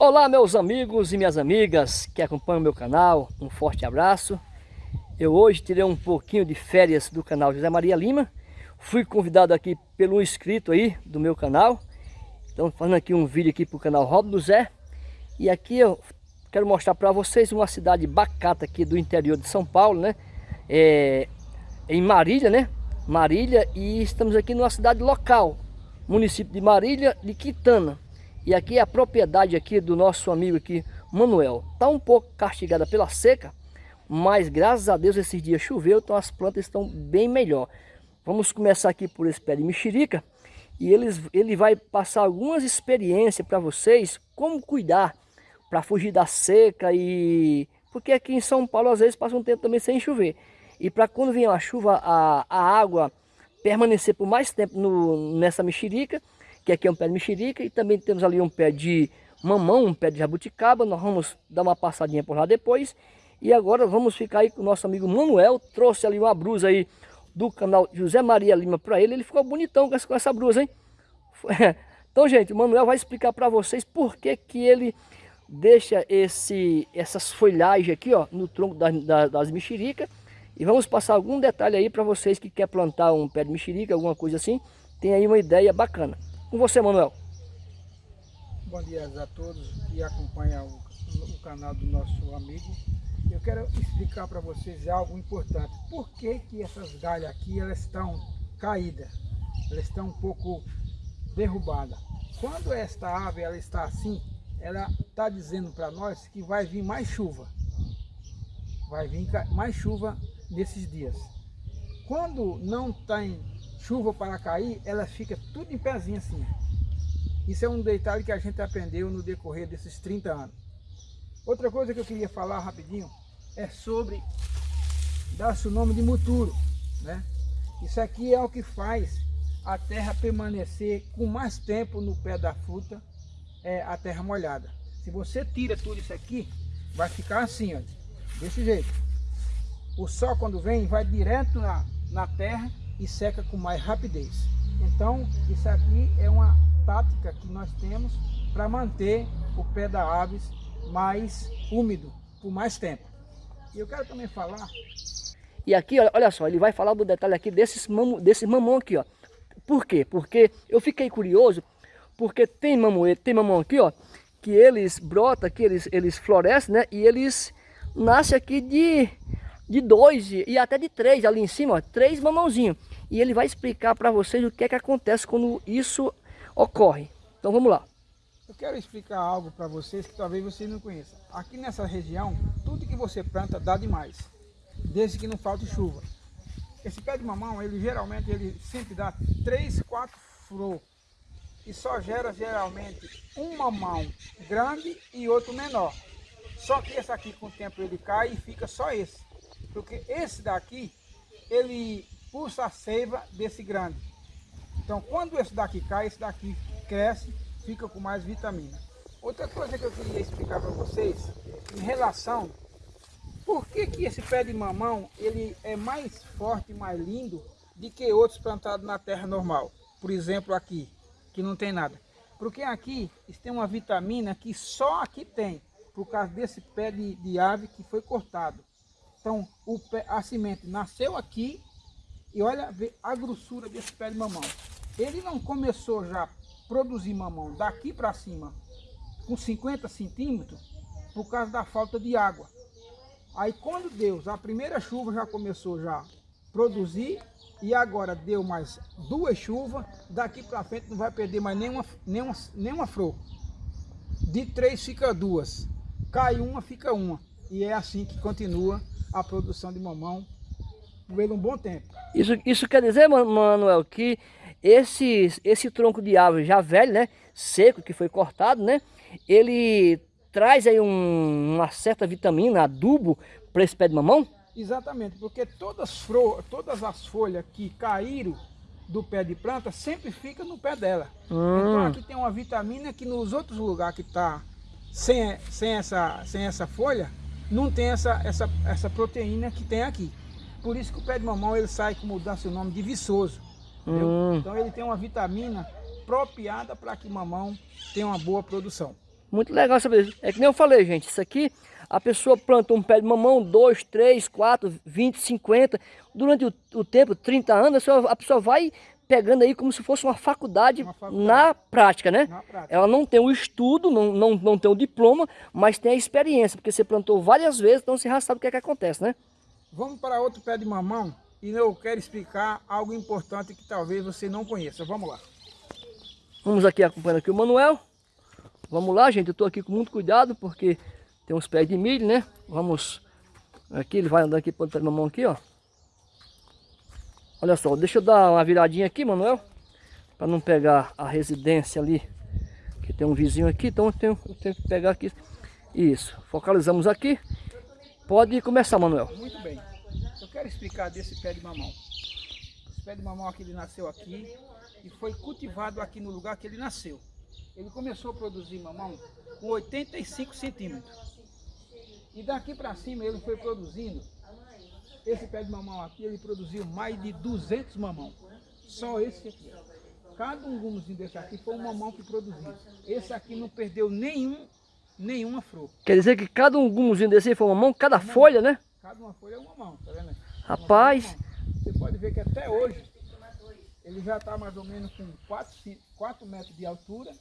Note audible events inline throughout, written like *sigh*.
Olá meus amigos e minhas amigas que acompanham meu canal, um forte abraço. Eu hoje tirei um pouquinho de férias do canal José Maria Lima. Fui convidado aqui pelo inscrito aí do meu canal. Então fazendo aqui um vídeo aqui para o canal Rob do Zé. E aqui eu quero mostrar para vocês uma cidade bacata aqui do interior de São Paulo, né? É, em Marília, né? Marília e estamos aqui numa cidade local, município de Marília de Quitana. E aqui é a propriedade aqui do nosso amigo aqui, Manuel. Está um pouco castigada pela seca, mas graças a Deus esses dias choveu, então as plantas estão bem melhor. Vamos começar aqui por esse pé de mexerica e eles, ele vai passar algumas experiências para vocês, como cuidar para fugir da seca e... Porque aqui em São Paulo às vezes passa um tempo também sem chover. E para quando vier a chuva, a, a água permanecer por mais tempo no, nessa mexerica, que aqui é um pé de mexerica, e também temos ali um pé de mamão, um pé de jabuticaba, nós vamos dar uma passadinha por lá depois. E agora vamos ficar aí com o nosso amigo Manuel, trouxe ali uma brusa aí do canal José Maria Lima para ele, ele ficou bonitão com essa, com essa brusa, hein? *laughs* Então, gente, o Manuel vai explicar para vocês por que que ele deixa esse, essas folhagens aqui, ó, no tronco das, das, das mexericas. E vamos passar algum detalhe aí para vocês que quer plantar um pé de mexerica, alguma coisa assim, tem aí uma ideia bacana. Com você, Manuel. Bom dia a todos que acompanham o, o canal do nosso amigo. Eu quero explicar para vocês algo importante. Por que, que essas galhas aqui elas estão caídas? Elas estão um pouco derrubadas. Quando esta ave ela está assim, ela está dizendo para nós que vai vir mais chuva. Vai vir mais chuva nesses dias. Quando não tem chuva para cair, ela fica tudo em pezinho assim. Isso é um detalhe que a gente aprendeu no decorrer desses 30 anos. Outra coisa que eu queria falar rapidinho é sobre dar-se o nome de muturo. Né? Isso aqui é o que faz a terra permanecer com mais tempo no pé da fruta, é a terra molhada. Se você tira tudo isso aqui, vai ficar assim, ó, desse jeito. O sol quando vem, vai direto na, na terra e seca com mais rapidez. Então, isso aqui é uma tática que nós temos para manter o pé da aves mais úmido por mais tempo. E eu quero também falar... E aqui, olha só, ele vai falar do detalhe aqui desses, mamo, desse mamão aqui, ó. Por quê? Porque eu fiquei curioso, porque tem mamão, tem mamão aqui, ó, que eles brotam, que eles, eles florescem, né? E eles nascem aqui de, de dois e até de três ali em cima, ó, três mamãozinhos e ele vai explicar para vocês o que é que acontece quando isso ocorre. Então vamos lá. Eu quero explicar algo para vocês que talvez vocês não conheçam. Aqui nessa região, tudo que você planta dá demais, desde que não falte chuva. Esse pé de mamão, ele geralmente ele sempre dá 3, 4 flores e só gera geralmente um mamão grande e outro menor. Só que esse aqui com o tempo ele cai e fica só esse. Porque esse daqui, ele puxa a seiva desse grande. Então quando esse daqui cai, esse daqui cresce, fica com mais vitamina. Outra coisa que eu queria explicar para vocês, em relação, por que, que esse pé de mamão ele é mais forte mais lindo do que outros plantados na terra normal. Por exemplo aqui, que não tem nada. Porque aqui tem uma vitamina que só aqui tem, por causa desse pé de, de ave que foi cortado. Então o pé, a semente nasceu aqui e olha a grossura desse pé de mamão. Ele não começou já a produzir mamão daqui para cima com 50 centímetros por causa da falta de água. Aí quando Deus, a primeira chuva já começou já a produzir e agora deu mais duas chuvas, daqui para frente não vai perder mais nenhuma, nenhuma, nenhuma flor. De três fica duas, cai uma, fica uma. E é assim que continua a produção de mamão por um bom tempo. Isso, isso quer dizer, Manuel, que esse, esse tronco de árvore já velho, né, seco, que foi cortado, né, ele traz aí um, uma certa vitamina, adubo, para esse pé de mamão? Exatamente, porque todas, todas as folhas que caíram do pé de planta sempre fica no pé dela. Hum. Então aqui tem uma vitamina que nos outros lugares que está sem, sem, essa, sem essa folha, não tem essa, essa, essa proteína que tem aqui. Por isso que o pé de mamão ele sai, como dá seu nome, de viçoso. Hum. Então ele tem uma vitamina apropriada para que mamão tenha uma boa produção. Muito legal saber isso. É que nem eu falei, gente, isso aqui, a pessoa planta um pé de mamão, 2, 3, 4, 20, 50, durante o, o tempo, 30 anos, a pessoa, a pessoa vai pegando aí como se fosse uma faculdade, uma faculdade. na prática, né? Na prática. Ela não tem o estudo, não, não, não tem o diploma, mas tem a experiência, porque você plantou várias vezes, então você já sabe o que é que acontece, né? Vamos para outro pé de mamão e eu quero explicar algo importante que talvez você não conheça. Vamos lá. Vamos aqui acompanhando aqui o Manuel. Vamos lá, gente. Eu estou aqui com muito cuidado porque tem uns pés de milho, né? Vamos aqui, ele vai andando aqui para a mão aqui, ó. Olha só, deixa eu dar uma viradinha aqui, Manuel, para não pegar a residência ali, que tem um vizinho aqui, então eu tenho, eu tenho que pegar aqui. Isso, focalizamos aqui. Pode começar, Manuel. Muito bem. Eu quero explicar desse pé de mamão. Esse pé de mamão aqui, ele nasceu aqui e foi cultivado aqui no lugar que ele nasceu. Ele começou a produzir mamão com 85 centímetros. E daqui para cima ele foi produzindo, esse pé de mamão aqui, ele produziu mais de 200 mamão. Só esse aqui. Cada um gumuzinho desse aqui foi um mamão que produziu. Esse aqui não perdeu nenhum, nenhuma flor. Quer dizer que cada um gumuzinho desse foi um mamão, cada folha, né? Cada uma folha é um mamão, tá vendo? Rapaz! Você pode ver que até hoje, ele já está mais ou menos com 4, 4 metros de altura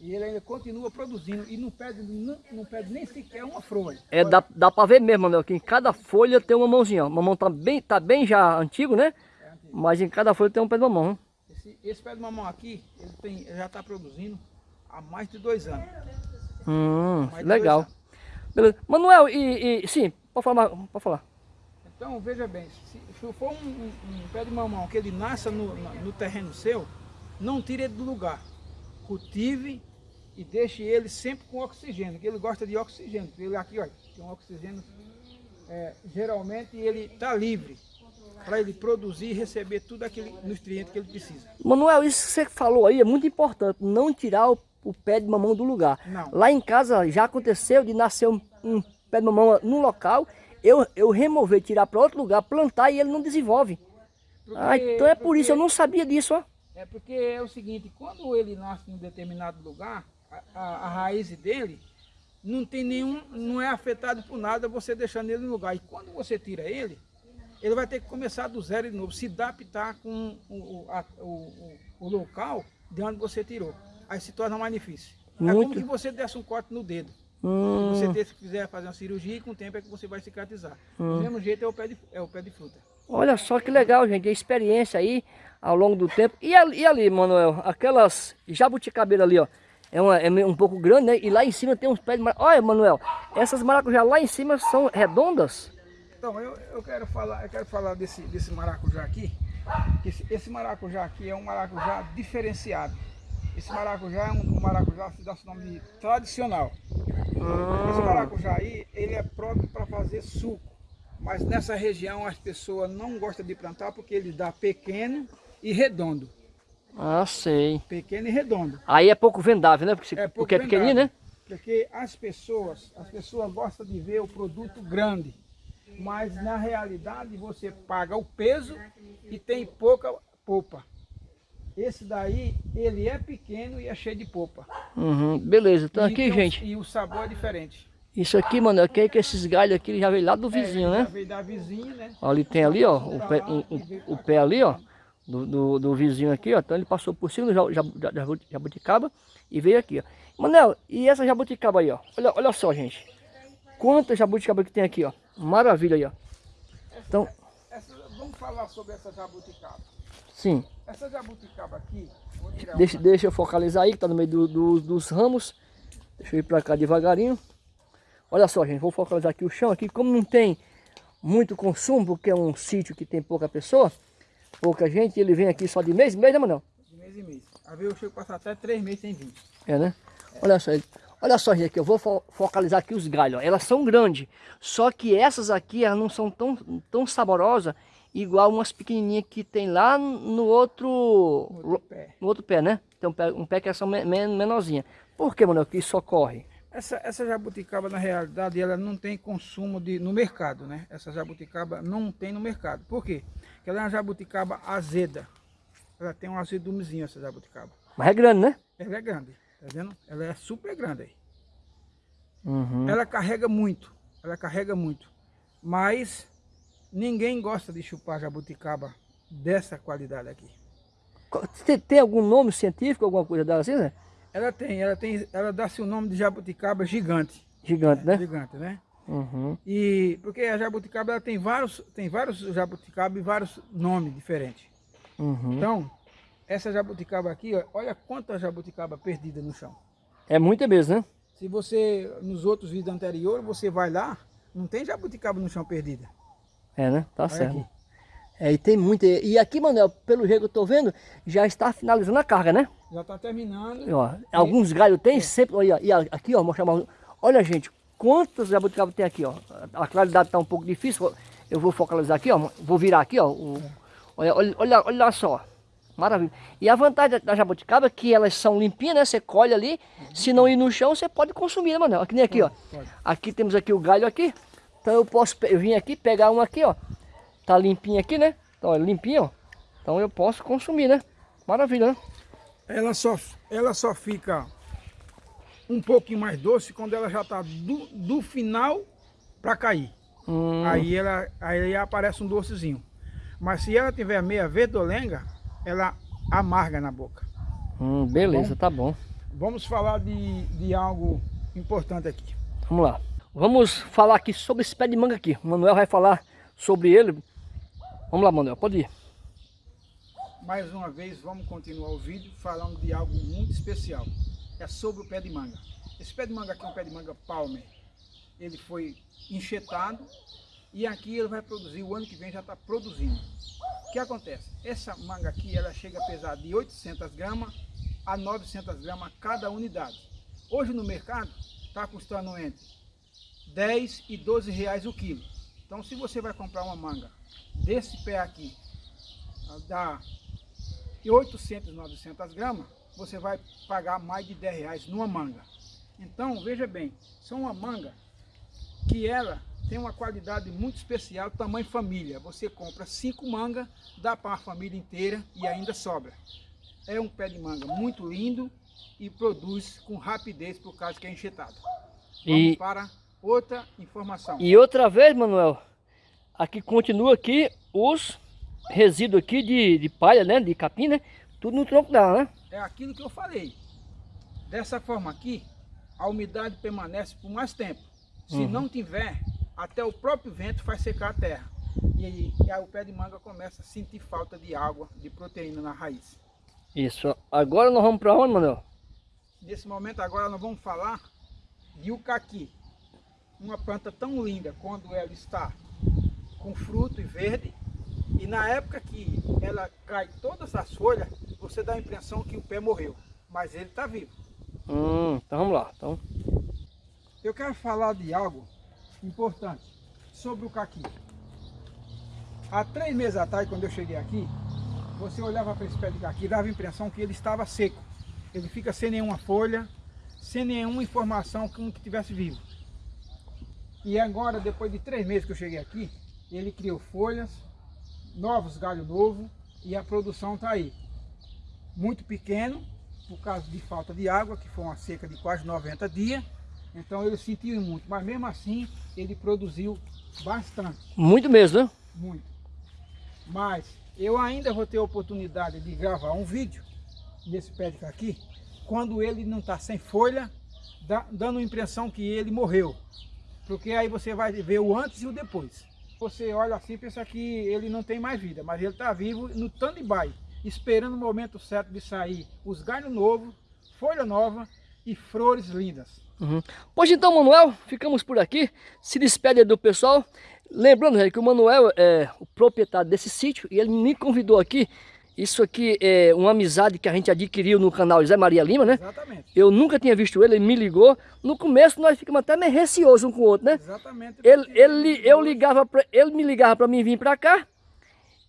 e ele ainda continua produzindo e não perde, não, não perde nem sequer uma folha. É, dá, dá para ver mesmo, Manuel, que em cada folha tem uma mãozinha. O mamão tá bem, tá bem já antigo, né? É antigo. Mas em cada folha tem um pé de mamão. Esse, esse pé de mamão aqui, ele, tem, ele já está produzindo há mais de dois anos. Hum, legal. Beleza. Manuel, e, e, sim, pode falar, pode falar. Então, veja bem, se, se for um, um, um, pé de mamão que ele nasça no, no terreno seu, não tire ele do lugar. Cultive e deixe ele sempre com oxigênio, que ele gosta de oxigênio. Ele aqui, olha, tem um oxigênio, é, geralmente ele está livre para ele produzir e receber tudo aquele nutriente que ele precisa. Manuel, isso que você falou aí é muito importante, não tirar o, o pé de mamão do lugar. Não. Lá em casa já aconteceu de nascer um, um pé de mamão no local, eu, eu remover, tirar para outro lugar, plantar e ele não desenvolve. Porque, ah, então é por isso, eu não sabia disso, ó. É porque é o seguinte, quando ele nasce em um determinado lugar, a, a, raiz dele não tem nenhum, não é afetado por nada você deixando ele no lugar. E quando você tira ele, ele vai ter que começar do zero de novo, se adaptar com o, a, o, o, local de onde você tirou. Aí se torna mais difícil. Muito. É como que você desse um corte no dedo. Hum. Se você quiser fazer uma cirurgia, e com o tempo é que você vai cicatrizar. Hum. Do mesmo jeito é o pé de, é o pé de fruta. Olha só que legal, gente. A experiência aí ao longo do tempo. E ali, e ali Manuel, aquelas jabuticabeira ali, ó é, uma, é um pouco grande, né? E lá em cima tem uns pés de maracujá. Olha, Manuel, essas maracujá lá em cima são redondas? Então, eu, eu quero falar, eu quero falar desse, desse maracujá aqui. Esse, esse maracujá aqui é um maracujá diferenciado. Esse maracujá é um, maracujá se dá o nome tradicional. Ah. Esse maracujá aí, ele é próprio para fazer suco. Mas nessa região as pessoas não gostam de plantar porque ele dá pequeno e redondo. Ah, sei. Pequeno e redondo. Aí é pouco vendável, né? Porque, é, porque é pequenininho, né? Porque as pessoas, as pessoas gostam de ver o produto grande. Mas na realidade você paga o peso e tem pouca polpa. Esse daí, ele é pequeno e é cheio de polpa. Uhum, beleza, então e aqui, gente. E o sabor é diferente. Isso aqui, mano, aqui é que esses galhos aqui já veio lá do é, vizinho, é, né? Já veio da vizinha, né? Ali tem ali, ó, o pé, o, o pé ali, ó do, do, do, vizinho aqui, ó. Então ele passou por cima do jabuticaba e veio aqui, ó. Manel, e essa jabuticaba aí, ó? Olha, olha só, gente. Quanta jabuticaba que tem aqui, ó. Maravilha aí, ó. Então, essa, vamos falar sobre essa jabuticaba. Sim. Essa jabuticaba aqui... Deixa, deixa eu focalizar aí, que tá no meio do, do, dos ramos. Deixa eu ir pra cá devagarinho. Olha só, gente. Vou focalizar aqui o chão aqui. Como não tem muito consumo, porque é um sítio que tem pouca pessoa pouca gente, ele vem aqui só de mês em mês, né, Manuel? De mês em mês. Às vezes eu chego a passar até três meses sem vir. É, né? É. Olha só, olha só, gente, aqui eu vou fo focalizar aqui os galhos, ó. Elas são grandes, só que essas aqui, elas não são tão, tão saborosas igual umas pequenininhas que tem lá no outro, outro pé, no outro pé né? Tem um pé, um pé que é só men menorzinha. Por que, Manuel, que isso ocorre? Essa, essa jabuticaba, na realidade, ela não tem consumo de, no mercado, né? Essa jabuticaba não tem no mercado. Por quê? Porque ela é uma jabuticaba azeda. Ela tem um azedumezinho, essa jabuticaba. Mas é grande, né? Ela é grande. Tá vendo? Ela é super grande aí. Uhum. Ela carrega muito, ela carrega muito. Mas ninguém gosta de chupar jabuticaba dessa qualidade aqui. Tem, tem algum nome científico, alguma coisa dela assim, né? Ela tem, ela tem, ela dá-se o nome de jabuticaba gigante. Gigante, né? Gigante, né? Uhum. E porque a jabuticaba ela tem vários, tem vários jabuticaba e vários nomes diferentes. Uhum. Então, essa jabuticaba aqui, ó, olha quanta jabuticaba perdida no chão. É muita mesmo, né? Se você, nos outros vídeos anteriores, você vai lá, não tem jabuticaba no chão perdida. É, né? Tá Olha certo. aqui. É, e tem muita. E aqui, Manuel, pelo jeito que eu tô vendo, já está finalizando a carga, né? Já está terminando. E, ó, alguns galhos tem sempre. Olha, e aqui, ó, mostrar mais. Olha, gente, quantos jabuticaba tem aqui, ó. A claridade tá um pouco difícil. Eu vou focalizar aqui, ó. Vou virar aqui, ó. o- olha, olha, olha, olha só. Maravilha. E a vantagem da, jabuticaba é que elas são limpinhas, né? Você colhe ali. Se não ir no chão, você pode consumir, né, Manuel? Aqui nem aqui, ó. Pode. Aqui temos aqui o galho aqui. Então eu posso eu vim aqui pegar um aqui, ó. Tá limpinho aqui, né? Então é limpinho, ó. Então eu posso consumir, né? Maravilha, né? Ela só, ela só fica um pouquinho mais doce quando ela já está do, do final para cair. Hum, Aí ela aí aparece um docezinho. Mas se ela tiver meia verdolenga, ela amarga na boca. hum, beleza, tá bom. Vamos falar de, de algo importante aqui. Vamos lá. Vamos falar aqui sobre esse pé de manga aqui. O Manuel vai falar sobre ele. Vamos lá, Manuel, pode ir. Mais uma vez, vamos continuar o vídeo falando de algo muito especial. É sobre o pé de manga. Esse pé de manga aqui é um pé de manga palmer. Ele foi enxetado e aqui ele vai produzir, o ano que vem já está produzindo. O que acontece? Essa manga aqui, ela chega a pesar de 800 gramas a 900 gramas cada unidade. Hoje no mercado está custando entre 10 e 12 reais o quilo. Então se você vai comprar uma manga desse pé aqui, da de 800, 900 gramas, você vai pagar mais de 10 reais numa manga. Então, veja bem, são uma manga que ela tem uma qualidade muito especial, tamanho família. Você compra cinco mangas, dá para a família inteira e ainda sobra. É um pé de manga muito lindo e produz com rapidez por causa que é enxetado. Vamos E- para outra informação. E outra vez, Manuel, aqui continua aqui os resíduos aqui de, de palha, né? De capim, né? Tudo no tronco dela, né? é aquilo que eu falei. Dessa forma aqui, a umidade permanece por mais tempo. Se Uhum. não tiver, até o próprio vento faz secar a terra. E aí, e aí o pé de manga começa a sentir falta de água, de proteína na raiz. Isso. Agora nós vamos para onde, Manuel? Nesse momento agora nós vamos falar de ucaqui. Uma planta tão linda quando ela está com fruto e verde. E na época que ela cai todas as folhas, você dá a impressão que o pé morreu. Mas ele está vivo. Hum, então vamos lá. Então, Eu quero falar de algo importante sobre o caqui. Há três meses atrás, quando eu cheguei aqui, você olhava para esse pé de caqui e dava a impressão que ele estava seco. Ele fica sem nenhuma folha, sem nenhuma informação como que tivesse vivo. E agora, depois de três meses que eu cheguei aqui, ele criou folhas, novos galhos novos e a produção está aí. Muito pequeno, por causa de falta de água, que foi uma seca de quase 90 dias. Então ele sentiu muito, mas mesmo assim ele produziu bastante, muito mesmo, né? muito. Mas eu ainda vou ter a oportunidade de gravar um vídeo desse pé de caqui, quando ele não está sem folha, dando a impressão que ele morreu. Porque aí você vai ver o antes e o depois. Você olha assim e pensa que ele não tem mais vida, mas ele está vivo no stand-by, esperando o momento certo de sair os galhos novos, folha nova e flores lindas. Uhum. Pois então, Manuel, ficamos por aqui. Se despede do pessoal. Lembrando que o Manuel é o proprietário desse sítio e ele me convidou aqui. Isso aqui é uma amizade que a gente adquiriu no canal Zé Maria Lima, né? Exatamente. Eu nunca tinha visto ele, ele me ligou. No começo nós ficamos até meio receosos um com o outro, né? Exatamente. Ele, ele, eu ligava pra, ele me ligava para mim vir para cá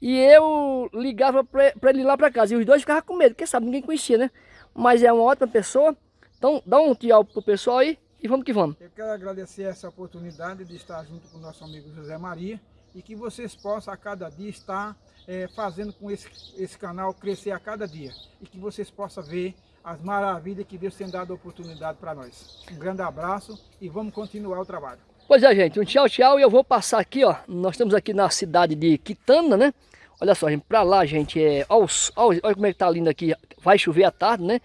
e eu ligava para ele ir lá para casa. E os dois ficavam com medo, porque sabe, ninguém conhecia, né? Mas é uma ótima pessoa. Então dá um tchau pro pessoal aí e vamos que vamos. Eu quero agradecer essa oportunidade de estar junto com o nosso amigo José Maria e que vocês possam a cada dia estar eh, fazendo com esse, esse canal crescer a cada dia e que vocês possam ver as maravilhas que Deus tem dado a oportunidade para nós. Um grande abraço e vamos continuar o trabalho. Pois é, gente, um tchau, tchau. E eu vou passar aqui, ó. Nós estamos aqui na cidade de Quitanda, né? Olha só, gente, pra lá, gente, é... Olha, olha como é que tá lindo aqui. Vai chover à tarde, né?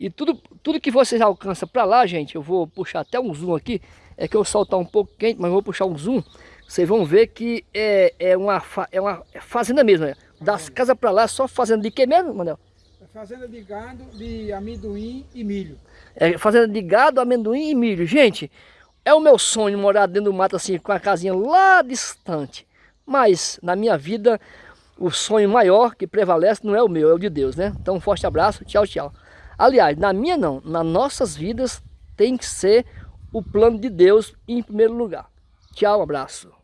E tudo, tudo que vocês alcançam pra lá, gente, eu vou puxar até um zoom aqui. É que o sol tá um pouco quente, mas eu vou puxar um zoom. Vocês vão ver que é, é, uma, é uma fazenda mesmo, né? Das casas pra lá, só fazenda de que mesmo, Manel? É fazenda de gado, de amendoim e milho. É fazenda de gado, amendoim e milho. Gente, é o meu sonho morar dentro do mato assim, com a casinha lá distante. Mas na minha vida, o sonho maior que prevalece não é o meu, é o de Deus, né? Então um forte abraço, tchau, tchau. Aliás, na minha não, nas nossas vidas tem que ser o plano de Deus em primeiro lugar. Tchau, um abraço.